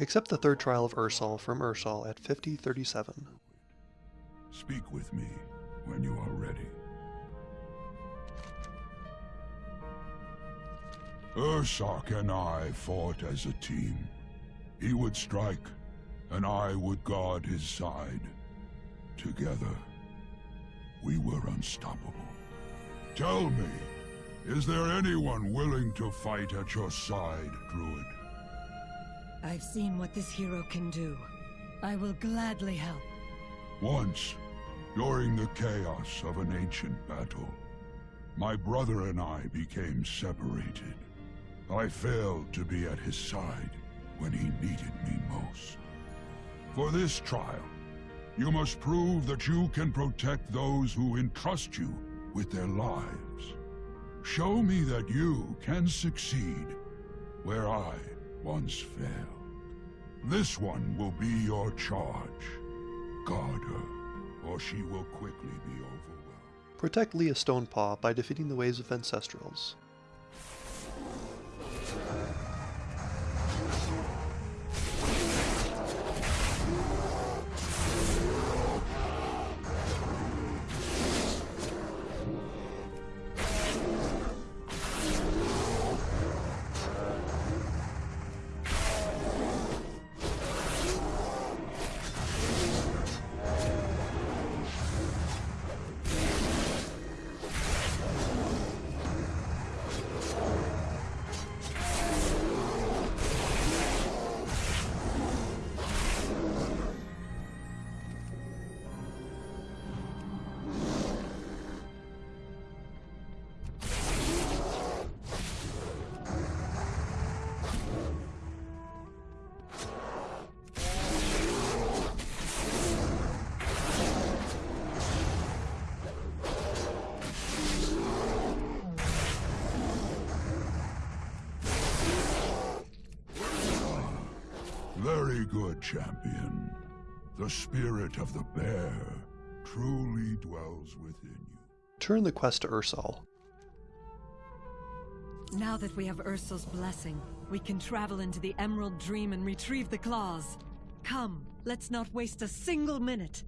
Accept the third trial of Ursol from Ursol at 5037. Speak with me when you are ready. Ursoc and I fought as a team. He would strike, and I would guard his side. Together, we were unstoppable. Tell me, is there anyone willing to fight at your side, Druid? I've seen what this hero can do. I will gladly help. Once, during the chaos of an ancient battle, my brother and I became separated. I failed to be at his side when he needed me most. For this trial, you must prove that you can protect those who entrust you with their lives. Show me that you can succeed where I once failed. This one will be your charge. Guard her, or she will quickly be overwhelmed. Protect Leah Stonepaw by defeating the Waves of Ancestrals. Very good, champion. The spirit of the bear truly dwells within you. Turn the quest to Ursol. Now that we have Ursol's blessing, we can travel into the Emerald Dream and retrieve the claws. Come, let's not waste a single minute.